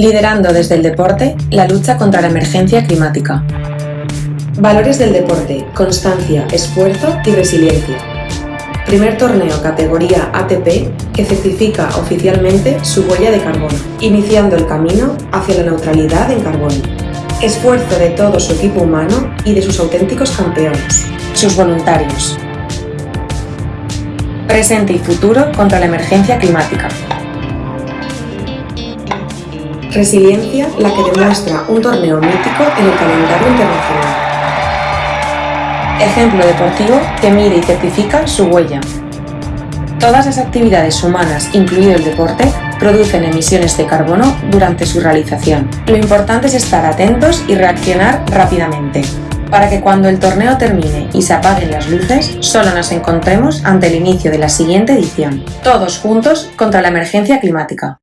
liderando desde el deporte la lucha contra la emergencia climática. Valores del deporte, constancia, esfuerzo y resiliencia. Primer torneo categoría ATP que certifica oficialmente su huella de carbono, iniciando el camino hacia la neutralidad en carbono. Esfuerzo de todo su equipo humano y de sus auténticos campeones. Sus voluntarios. Presente y futuro contra la emergencia climática. Resiliencia, la que demuestra un torneo mítico en el calendario internacional. Ejemplo deportivo que mide y certifica su huella. Todas las actividades humanas, incluido el deporte, producen emisiones de carbono durante su realización. Lo importante es estar atentos y reaccionar rápidamente, para que cuando el torneo termine y se apaguen las luces, solo nos encontremos ante el inicio de la siguiente edición. Todos juntos contra la emergencia climática.